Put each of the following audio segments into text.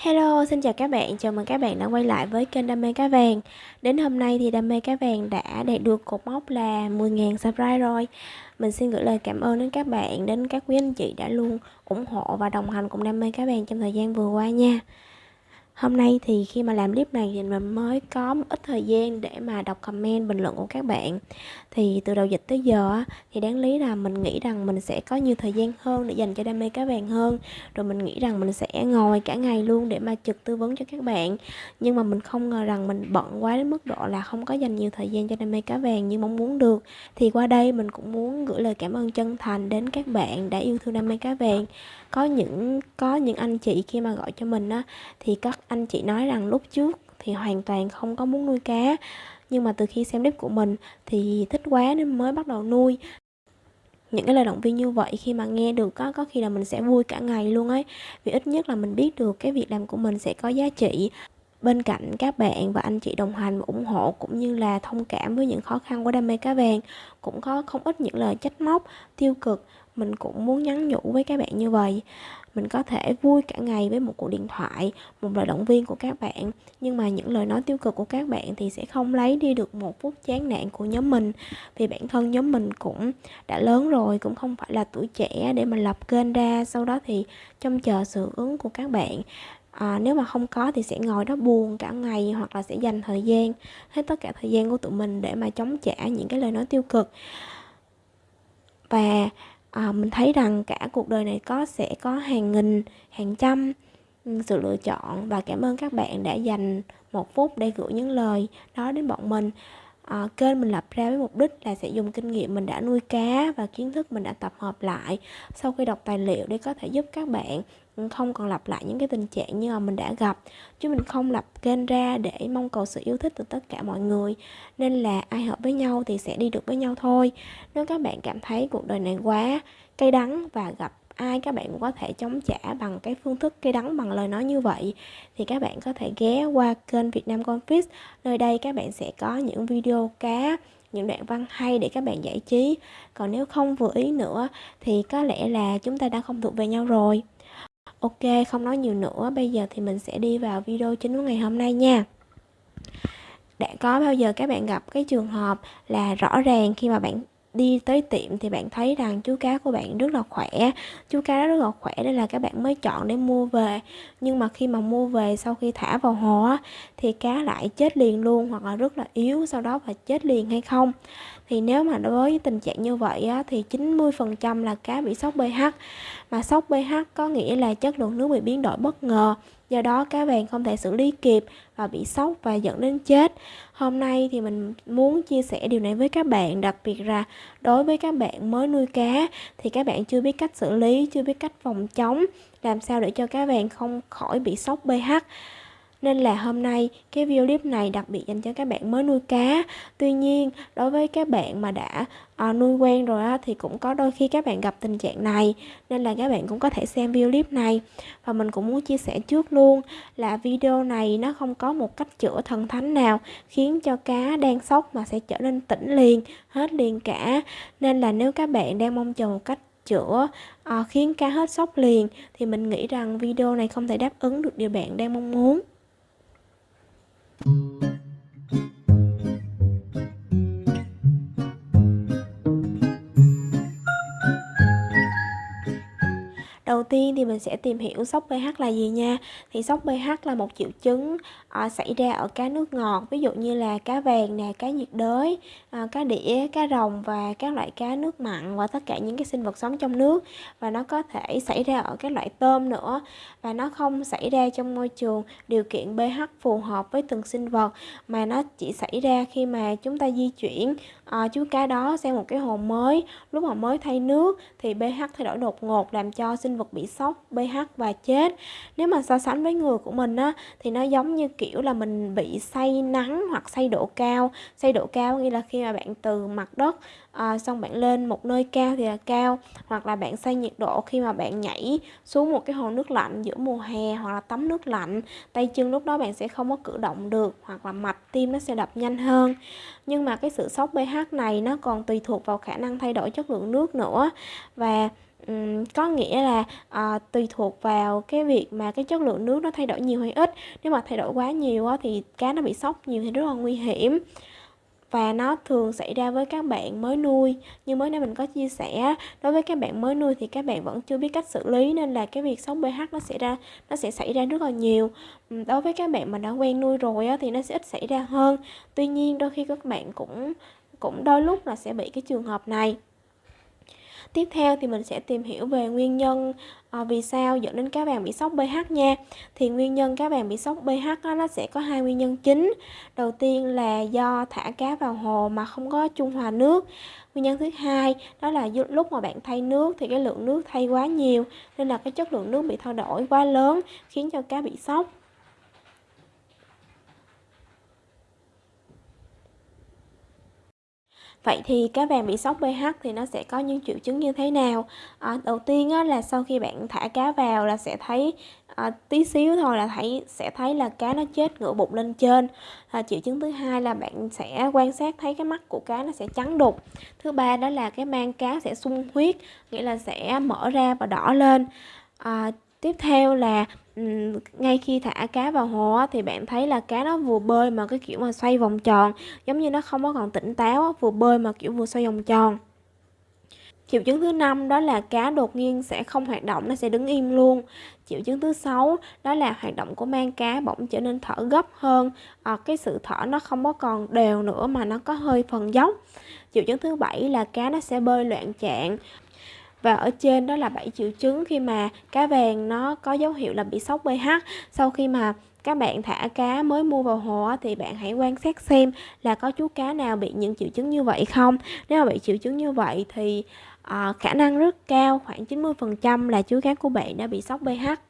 Hello, xin chào các bạn, chào mừng các bạn đã quay lại với kênh Đam mê cá vàng. Đến hôm nay thì Đam mê cá vàng đã đạt được cột mốc là 10.000 subscribe rồi. Mình xin gửi lời cảm ơn đến các bạn, đến các quý anh chị đã luôn ủng hộ và đồng hành cùng Đam mê cá vàng trong thời gian vừa qua nha. Hôm nay thì khi mà làm clip này thì mình mới có một ít thời gian để mà đọc comment, bình luận của các bạn. Thì từ đầu dịch tới giờ thì đáng lý là mình nghĩ rằng mình sẽ có nhiều thời gian hơn để dành cho đam mê cá vàng hơn. Rồi mình nghĩ rằng mình sẽ ngồi cả ngày luôn để mà trực tư vấn cho các bạn. Nhưng mà mình không ngờ rằng mình bận quá đến mức độ là không có dành nhiều thời gian cho đam mê cá vàng như mong muốn được. Thì qua đây mình cũng muốn gửi lời cảm ơn chân thành đến các bạn đã yêu thương đam mê cá vàng có những có những anh chị khi mà gọi cho mình á thì các anh chị nói rằng lúc trước thì hoàn toàn không có muốn nuôi cá, nhưng mà từ khi xem clip của mình thì thích quá nên mới bắt đầu nuôi. Những cái lời động viên như vậy khi mà nghe được có có khi là mình sẽ vui cả ngày luôn ấy. Vì ít nhất là mình biết được cái việc làm của mình sẽ có giá trị bên cạnh các bạn và anh chị đồng hành và ủng hộ cũng như là thông cảm với những khó khăn của đam mê cá vàng, cũng có không ít những lời trách móc, tiêu cực. Mình cũng muốn nhắn nhủ với các bạn như vậy. Mình có thể vui cả ngày với một cuộc điện thoại, một lời động viên của các bạn, nhưng mà những lời nói tiêu cực của các bạn thì sẽ không lấy đi được một phút chán nản của nhóm mình. Vì bản thân nhóm mình cũng đã lớn rồi, cũng không phải là tuổi trẻ để mà lập kênh ra, sau đó thì trông chờ sự ứng của các bạn à, nếu mà không có thì sẽ ngồi đó buồn cả ngày hoặc là sẽ dành thời gian hết tất cả thời gian của tụi mình để mà chống trả những cái lời nói tiêu cực. Và à, mình thấy rằng cả cuộc đời này có sẽ có hàng nghìn hàng trăm ừ, sự lựa chọn. Và cảm ơn các bạn đã dành một phút để gửi những lời đó đến bọn mình à, kênh mình lập ra với mục đích là sẽ dùng kinh nghiệm mình đã nuôi cá và kiến thức mình đã tập hợp lại sau khi đọc tài liệu để có thể giúp các bạn không còn lặp lại những cái tình trạng như mà mình đã gặp. Chứ mình không lập kênh ra để mong cầu sự yêu thích từ tất cả mọi người. Nên là ai hợp với nhau thì sẽ đi được với nhau thôi. Nếu các bạn cảm thấy cuộc đời này quá cay đắng và gặp ai các bạn cũng có thể chống trả bằng cái phương thức cây đắng bằng lời nói như vậy. Thì các bạn có thể ghé qua kênh Việt Nam Confis nơi đây các bạn sẽ có những video cá những đoạn văn hay để các bạn giải trí. Còn nếu không vừa ý nữa thì có lẽ là chúng ta đã không thuộc về nhau rồi. Ok, không nói nhiều nữa, bây giờ thì mình sẽ đi vào video chính của ngày hôm nay nha. Đã có bao giờ các bạn gặp cái trường hợp là rõ ràng khi mà bạn đi tới tiệm thì bạn thấy rằng chú cá của bạn rất là khỏe. Chú cá rất là khỏe nên là các bạn mới chọn để mua về. Nhưng mà khi mà mua về sau khi thả vào hồ á, thì cá lại chết liền luôn hoặc là rất là yếu sau đó và chết liền hay không? Thì nếu mà đối với tình trạng như vậy á, thì 90% là cá bị sốc pH. Mà sốc pH có nghĩa là chất lượng nước bị biến đổi bất ngờ do đó cá vàng không thể xử lý kịp và bị sốc và dẫn đến chết. Hôm nay thì mình muốn chia sẻ điều này với các bạn. Đặc biệt là đối với các bạn mới nuôi cá thì các bạn chưa biết cách xử lý, chưa biết cách phòng chống, làm sao để cho cá vàng không khỏi bị sốc pH nên là hôm nay cái video clip này đặc biệt dành cho các bạn mới nuôi cá. Tuy nhiên đối với các bạn mà đã à, nuôi quen rồi á, thì cũng có đôi khi các bạn gặp tình trạng này. Nên là các bạn cũng có thể xem video clip này. Và mình cũng muốn chia sẻ trước luôn là video này nó không có một cách chữa thần thánh nào Khiến cho cá đang sốc mà sẽ trở nên tỉnh liền, hết liền cả. Nên là nếu các bạn đang mong chờ một cách chữa à, khiến cá hết sốc liền thì mình nghĩ rằng video này không thể đáp ứng được điều bạn đang mong muốn. Thank you. Đầu tiên thì mình sẽ tìm hiểu sốc pH là gì nha. Thì sốc pH là một triệu chứng à, xảy ra ở cá nước ngọt Ví dụ như là cá vàng nè, cá nhiệt đới, à, cá đĩa, cá rồng và các loại cá nước mặn Và tất cả những cái sinh vật sống trong nước. Và nó có thể xảy ra ở các loại tôm nữa. Và nó không xảy ra trong môi trường điều kiện pH phù hợp với từng sinh vật Mà nó chỉ xảy ra khi mà chúng ta di chuyển à, chú cá đó sang một cái hồ mới. Lúc mà mới thay nước thì pH thay đổi đột ngột làm cho sinh vật bị sốc pH và chết. Nếu mà so sánh với người của mình á thì nó giống như kiểu là mình bị say nắng hoặc say độ cao. Say độ cao nghĩa là khi mà bạn từ mặt đất à, xong bạn lên một nơi cao thì là cao. Hoặc là bạn say nhiệt độ khi mà bạn nhảy xuống một cái hồ nước lạnh giữa mùa hè hoặc là tắm nước lạnh tay chân lúc đó bạn sẽ không có cử động được hoặc là mạch tim nó sẽ đập nhanh hơn. Nhưng mà cái sự sốc pH này nó còn tùy thuộc vào khả năng thay đổi chất lượng nước nữa. Và um, có nghĩa là uh, tùy thuộc vào cái việc mà cái chất lượng nước nó thay đổi nhiều hay ít. Nếu mà thay đổi quá nhiều á, thì cá nó bị sốc nhiều thì rất là nguy hiểm. Và nó thường xảy ra với các bạn mới nuôi. Như mới nãy mình có chia sẻ đối với các bạn mới nuôi thì các bạn vẫn chưa biết cách xử lý nên là cái việc sống pH nó sẽ ra nó sẽ xảy ra rất là nhiều. Đối với các bạn mà đã quen nuôi rồi á, thì nó sẽ ít xảy ra hơn. Tuy nhiên đôi khi các bạn cũng cũng đôi lúc là sẽ bị cái trường hợp này. Tiếp theo thì mình sẽ tìm hiểu về nguyên nhân à, vì sao dẫn đến cá vàng bị sốc pH nha. Thì nguyên nhân cá vàng bị sốc pH đó, nó sẽ có hai nguyên nhân chính. Đầu tiên là do thả cá vào hồ mà không có trung hòa nước. Nguyên nhân thứ hai đó là lúc mà bạn thay nước thì cái lượng nước thay quá nhiều nên là cái chất lượng nước bị thay đổi quá lớn khiến cho cá bị sốc. Vậy thì cá vàng bị sốc pH thì nó sẽ có những triệu chứng như thế nào? À, đầu tiên á, là sau khi bạn thả cá vào là sẽ thấy à, tí xíu thôi là thấy sẽ thấy là cá nó chết ngửa bụng lên trên. À, triệu chứng thứ hai là bạn sẽ quan sát thấy cái mắt của cá nó sẽ trắng đục. Thứ ba đó là cái mang cá sẽ sung huyết, nghĩa là sẽ mở ra và đỏ lên. À, tiếp theo là ngay khi thả cá vào hồ thì bạn thấy là cá nó vừa bơi mà cái kiểu mà xoay vòng tròn giống như nó không có còn tỉnh táo vừa bơi mà kiểu vừa xoay vòng tròn. Triệu chứng thứ năm đó là cá đột nhiên sẽ không hoạt động nó sẽ đứng im luôn. Triệu chứng thứ sáu đó là hoạt động của mang cá bỗng trở nên thở gấp hơn à, cái sự thở nó không có còn đều nữa mà nó có hơi phần dốc. Triệu chứng thứ bảy là cá nó sẽ bơi loạn trạng và ở trên đó là 7 triệu chứng khi mà cá vàng nó có dấu hiệu là bị sốc pH. Sau khi mà các bạn thả cá mới mua vào hồ thì bạn hãy quan sát xem là có chú cá nào bị những triệu chứng như vậy không. Nếu mà bị triệu chứng như vậy thì uh, khả năng rất cao khoảng 90% là chú cá của bạn đã bị sốc pH.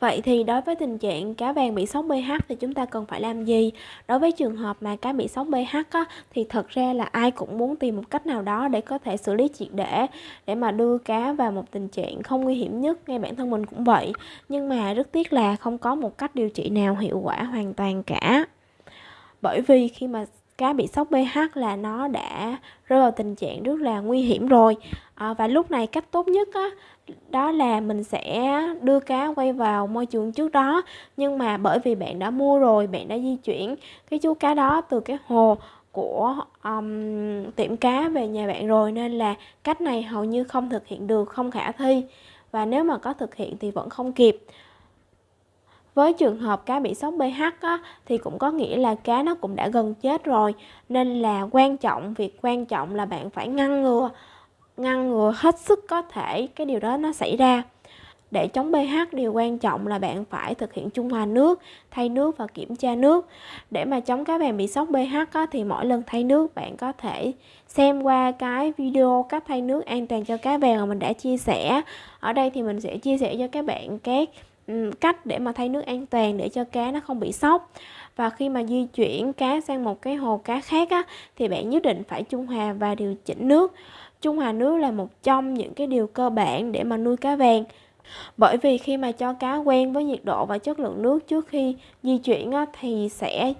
Vậy thì đối với tình trạng cá vàng bị sốc pH thì chúng ta cần phải làm gì? Đối với trường hợp mà cá bị sốc pH á, thì thật ra là ai cũng muốn tìm một cách nào đó để có thể xử lý triệt để để mà đưa cá vào một tình trạng không nguy hiểm nhất, ngay bản thân mình cũng vậy. Nhưng mà rất tiếc là không có một cách điều trị nào hiệu quả hoàn toàn cả. Bởi vì khi mà cá bị sốc pH là nó đã rơi vào tình trạng rất là nguy hiểm rồi. À, và lúc này cách tốt nhất á, đó là mình sẽ đưa cá quay vào môi trường trước đó. Nhưng mà bởi vì bạn đã mua rồi bạn đã di chuyển cái chú cá đó từ cái hồ của um, tiệm cá về nhà bạn rồi nên là cách này hầu như không thực hiện được không khả thi. Và nếu mà có thực hiện thì vẫn không kịp với trường hợp cá bị sốc pH á, thì cũng có nghĩa là cá nó cũng đã gần chết rồi nên là quan trọng việc quan trọng là bạn phải ngăn ngừa ngăn ngừa hết sức có thể cái điều đó nó xảy ra để chống pH điều quan trọng là bạn phải thực hiện trung hòa nước, thay nước và kiểm tra nước. Để mà chống cá vàng bị sốc pH á, thì mỗi lần thay nước bạn có thể xem qua cái video cách thay nước an toàn cho cá vàng mà mình đã chia sẻ. Ở đây thì mình sẽ chia sẻ cho các bạn các Ừ, cách để mà thay nước an toàn để cho cá nó không bị sốc. Và khi mà di chuyển cá sang một cái hồ cá khác á, thì bạn nhất định phải trung hòa và điều chỉnh nước. Trung hòa nước là một trong những cái điều cơ bản để mà nuôi cá vàng. Bởi vì khi mà cho cá quen với nhiệt độ và chất lượng nước trước khi di chuyển á, thì sẽ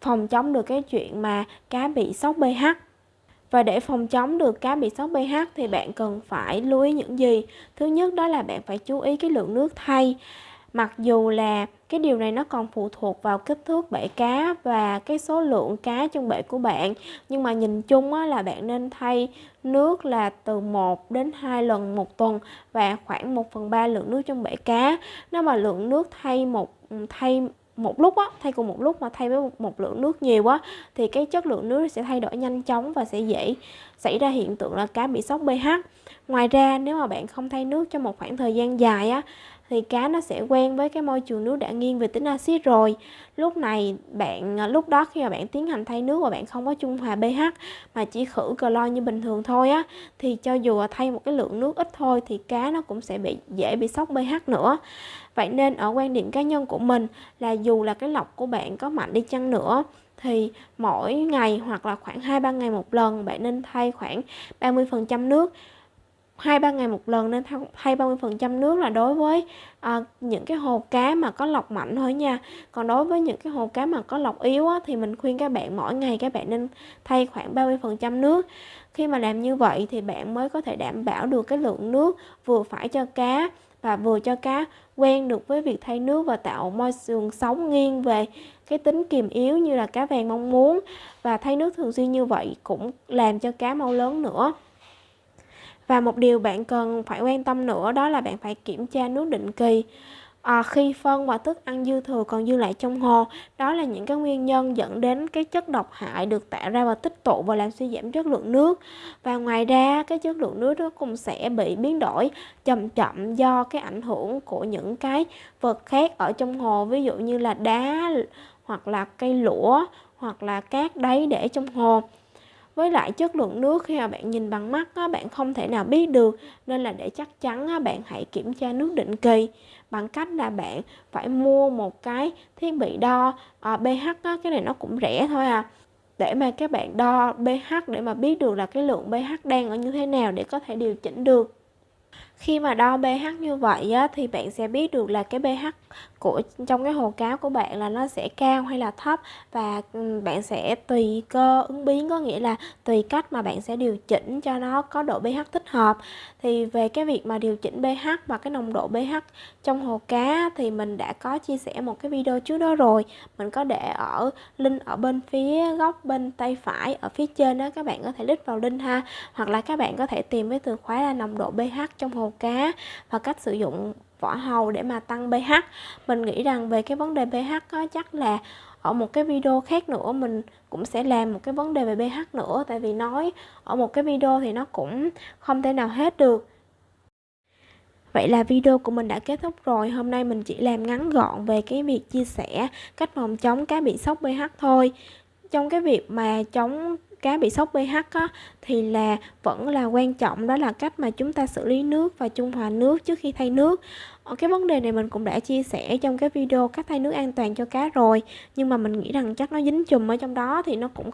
phòng chống được cái chuyện mà cá bị sốc pH. Và để phòng chống được cá bị sốc pH thì bạn cần phải lưu ý những gì? Thứ nhất đó là bạn phải chú ý cái lượng nước thay mặc dù là cái điều này nó còn phụ thuộc vào kích thước bể cá và cái số lượng cá trong bể của bạn nhưng mà nhìn chung á, là bạn nên thay nước là từ 1 đến 2 lần một tuần và khoảng 1 phần 3 lượng nước trong bể cá. Nếu mà lượng nước thay một thay một lúc á thay cùng một lúc mà thay với một, một lượng nước nhiều á thì cái chất lượng nước sẽ thay đổi nhanh chóng và sẽ dễ xảy ra hiện tượng là cá bị sốc pH. Ngoài ra nếu mà bạn không thay nước trong một khoảng thời gian dài á thì cá nó sẽ quen với cái môi trường nước đã nghiêng về tính axit rồi. Lúc này bạn à, lúc đó khi mà bạn tiến hành thay nước và bạn không có trung hòa pH mà chỉ khử clo như bình thường thôi á, thì cho dù thay một cái lượng nước ít thôi thì cá nó cũng sẽ bị, dễ bị sốc pH nữa. Vậy nên ở quan điểm cá nhân của mình là dù là cái lọc của bạn có mạnh đi chăng nữa, thì mỗi ngày hoặc là khoảng 2-3 ngày một lần bạn nên thay khoảng 30% nước hai ba ngày một lần nên thay 30% nước là đối với à, những cái hồ cá mà có lọc mạnh thôi nha. Còn đối với những cái hồ cá mà có lọc yếu á, thì mình khuyên các bạn mỗi ngày các bạn nên thay khoảng 30% nước. Khi mà làm như vậy thì bạn mới có thể đảm bảo được cái lượng nước vừa phải cho cá và vừa cho cá quen được với việc thay nước và tạo môi trường sống nghiêng về cái tính kiềm yếu như là cá vàng mong muốn. Và thay nước thường xuyên như vậy cũng làm cho cá mau lớn nữa và một điều bạn cần phải quan tâm nữa đó là bạn phải kiểm tra nước định kỳ. À, khi phân và thức ăn dư thừa còn dư lại trong hồ đó là những cái nguyên nhân dẫn đến cái chất độc hại được tạo ra và tích tụ và làm suy giảm chất lượng nước. Và ngoài ra cái chất lượng nước nó cũng sẽ bị biến đổi chậm chậm do cái ảnh hưởng của những cái vật khác ở trong hồ ví dụ như là đá hoặc là cây lũa hoặc là cát đáy để trong hồ với lại chất lượng nước khi mà bạn nhìn bằng mắt á, bạn không thể nào biết được. Nên là để chắc chắn á, bạn hãy kiểm tra nước định kỳ. Bằng cách là bạn phải mua một cái thiết bị đo à, pH á, cái này nó cũng rẻ thôi à. Để mà các bạn đo pH để mà biết được là cái lượng pH đang ở như thế nào để có thể điều chỉnh được khi mà đo pH như vậy á, thì bạn sẽ biết được là cái pH của trong cái hồ cá của bạn là nó sẽ cao hay là thấp. Và ừ, bạn sẽ tùy cơ ứng biến có nghĩa là tùy cách mà bạn sẽ điều chỉnh cho nó có độ pH thích hợp. Thì về cái việc mà điều chỉnh pH và cái nồng độ pH trong hồ cá thì mình đã có chia sẻ một cái video trước đó rồi. Mình có để ở link ở bên phía góc bên tay phải ở phía trên đó các bạn có thể click vào link ha. Hoặc là các bạn có thể tìm với từ khóa là nồng độ pH trong hồ cá và cách sử dụng vỏ hầu để mà tăng pH. Mình nghĩ rằng về cái vấn đề pH có chắc là ở một cái video khác nữa mình cũng sẽ làm một cái vấn đề về pH nữa, tại vì nói ở một cái video thì nó cũng không thể nào hết được. Vậy là video của mình đã kết thúc rồi, Hôm nay mình chỉ làm ngắn gọn về cái việc chia sẻ cách phòng chống cá bị sốc pH thôi. Trong cái việc mà chống cá bị sốc pH á, thì là vẫn là quan trọng. Đó là cách mà chúng ta xử lý nước và trung hòa nước trước khi thay nước. Ở cái vấn đề này mình cũng đã chia sẻ trong cái video cách thay nước an toàn cho cá rồi nhưng mà mình nghĩ rằng chắc nó dính chùm ở trong đó thì nó cũng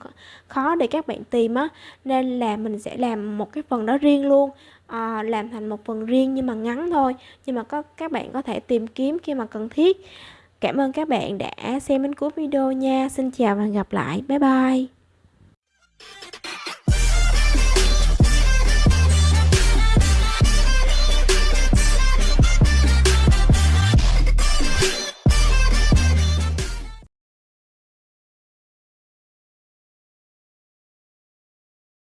khó để các bạn tìm á. Nên là mình sẽ làm một cái phần đó riêng luôn. À, làm thành một phần riêng nhưng mà ngắn thôi nhưng mà có các bạn có thể tìm kiếm khi mà cần thiết. Cảm ơn các bạn đã xem đến cuối video nha. Xin chào và hẹn gặp lại. Bye bye. Thank you.